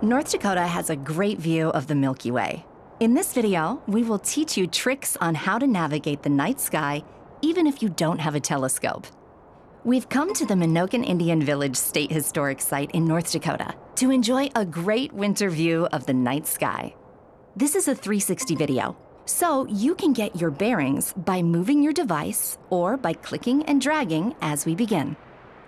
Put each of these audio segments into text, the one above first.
North Dakota has a great view of the Milky Way. In this video, we will teach you tricks on how to navigate the night sky even if you don't have a telescope. We've come to the Menoken Indian Village State Historic Site in North Dakota to enjoy a great winter view of the night sky. This is a 360 video, so you can get your bearings by moving your device or by clicking and dragging as we begin.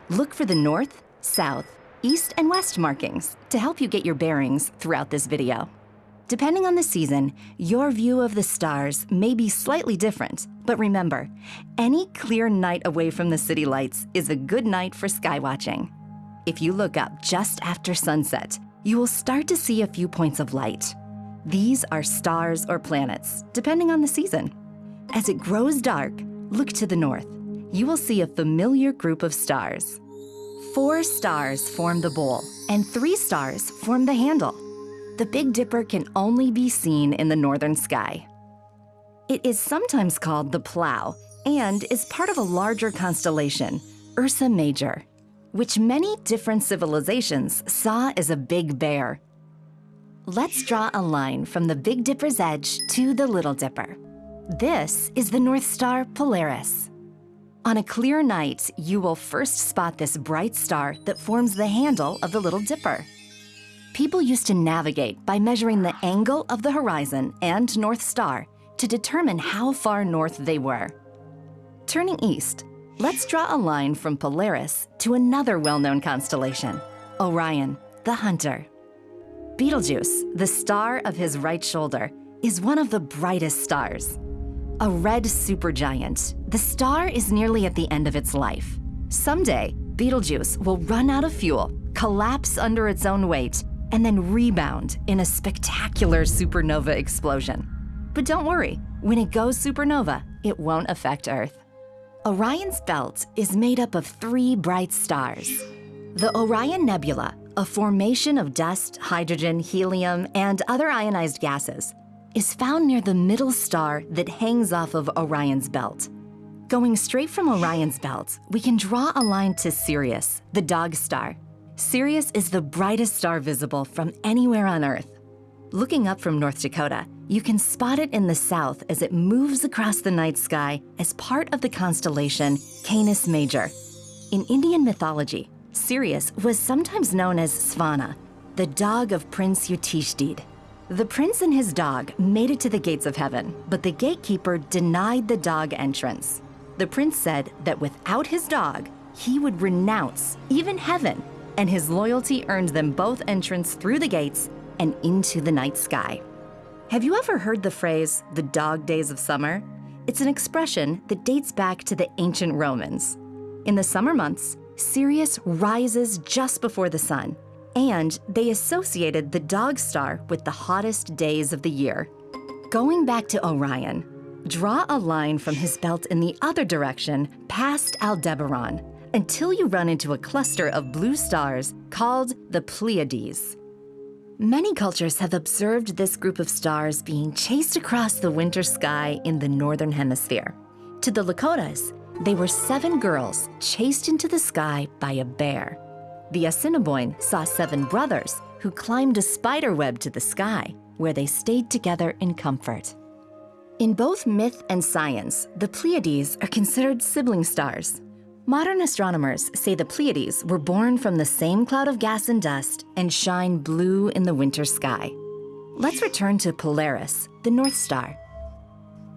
Look for the north, south, east, and west markings to help you get your bearings throughout this video. Depending on the season, your view of the stars may be slightly different, but remember, any clear night away from the city lights is a good night for skywatching. If you look up just after sunset, you will start to see a few points of light. These are stars or planets, depending on the season. As it grows dark, look to the north. You will see a familiar group of stars. Four stars form the bowl, and three stars form the handle. The Big Dipper can only be seen in the northern sky. It is sometimes called the Plough and is part of a larger constellation, Ursa Major, which many different civilizations saw as a big bear. Let's draw a line from the Big Dipper's edge to the Little Dipper. This is the North Star Polaris. On a clear night, you will first spot this bright star that forms the handle of the Little Dipper. People used to navigate by measuring the angle of the horizon and North Star to determine how far north they were. Turning east, let's draw a line from Polaris to another well-known constellation, Orion, the Hunter. Betelgeuse, the star of his right shoulder, is one of the brightest stars. A red supergiant, the star is nearly at the end of its life. Someday, Betelgeuse will run out of fuel, collapse under its own weight, and then rebound in a spectacular supernova explosion. But don't worry, when it goes supernova, it won't affect Earth. Orion's belt is made up of three bright stars. The Orion Nebula, a formation of dust, hydrogen, helium, and other ionized gases, is found near the middle star that hangs off of Orion's belt. Going straight from Orion's belt, we can draw a line to Sirius, the dog star. Sirius is the brightest star visible from anywhere on Earth. Looking up from North Dakota, you can spot it in the south as it moves across the night sky as part of the constellation Canis Major. In Indian mythology, Sirius was sometimes known as Svana, the dog of Prince Yudhishthir. The prince and his dog made it to the gates of heaven, but the gatekeeper denied the dog entrance. The prince said that without his dog, he would renounce even heaven, and his loyalty earned them both entrance through the gates and into the night sky. Have you ever heard the phrase, the dog days of summer? It's an expression that dates back to the ancient Romans. In the summer months, Sirius rises just before the sun, and they associated the dog star with the hottest days of the year. Going back to Orion, draw a line from his belt in the other direction past Aldebaran until you run into a cluster of blue stars called the Pleiades. Many cultures have observed this group of stars being chased across the winter sky in the Northern Hemisphere. To the Lakotas, they were seven girls chased into the sky by a bear. The Assiniboine saw seven brothers who climbed a spider web to the sky, where they stayed together in comfort. In both myth and science, the Pleiades are considered sibling stars. Modern astronomers say the Pleiades were born from the same cloud of gas and dust and shine blue in the winter sky. Let's return to Polaris, the North Star.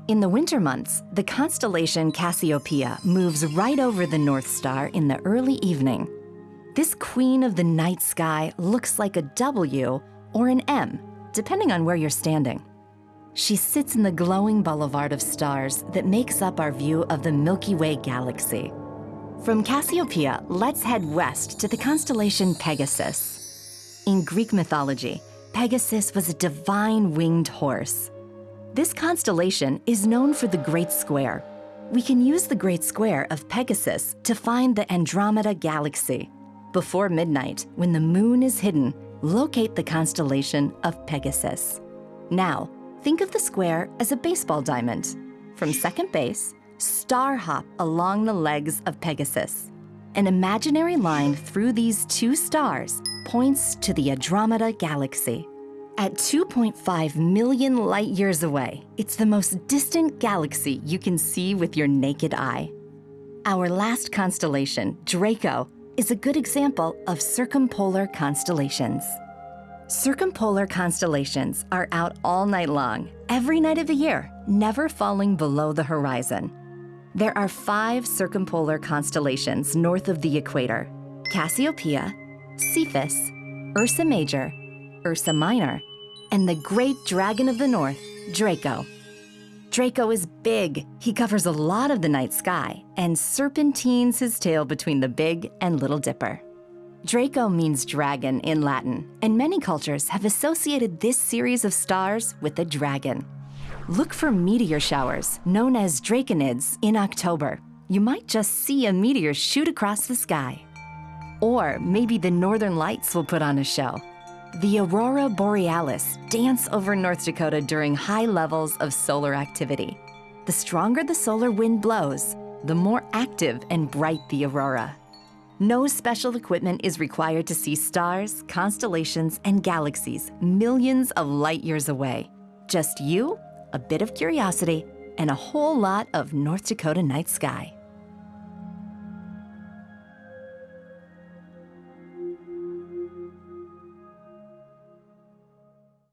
In the winter months, the constellation Cassiopeia moves right over the North Star in the early evening. This queen of the night sky looks like a W or an M, depending on where you're standing. She sits in the glowing boulevard of stars that makes up our view of the Milky Way galaxy. From Cassiopeia, let's head west to the constellation Pegasus. In Greek mythology, Pegasus was a divine winged horse. This constellation is known for the Great Square. We can use the Great Square of Pegasus to find the Andromeda Galaxy. Before midnight, when the moon is hidden, locate the constellation of Pegasus. Now, think of the square as a baseball diamond. From second base, star hop along the legs of Pegasus. An imaginary line through these two stars points to the Andromeda Galaxy. At 2.5 million light years away, it's the most distant galaxy you can see with your naked eye. Our last constellation, Draco, is a good example of circumpolar constellations. Circumpolar constellations are out all night long, every night of the year, never falling below the horizon. There are five circumpolar constellations north of the equator Cassiopeia, Cepheus, Ursa Major, Ursa Minor, and the great dragon of the north, Draco. Draco is big. He covers a lot of the night sky and serpentines his tail between the Big and Little Dipper. Draco means dragon in Latin, and many cultures have associated this series of stars with a dragon. Look for meteor showers, known as draconids, in October. You might just see a meteor shoot across the sky. Or maybe the northern lights will put on a show. The aurora borealis dance over North Dakota during high levels of solar activity. The stronger the solar wind blows, the more active and bright the aurora. No special equipment is required to see stars, constellations, and galaxies millions of light years away. Just you, a bit of curiosity, and a whole lot of North Dakota night sky.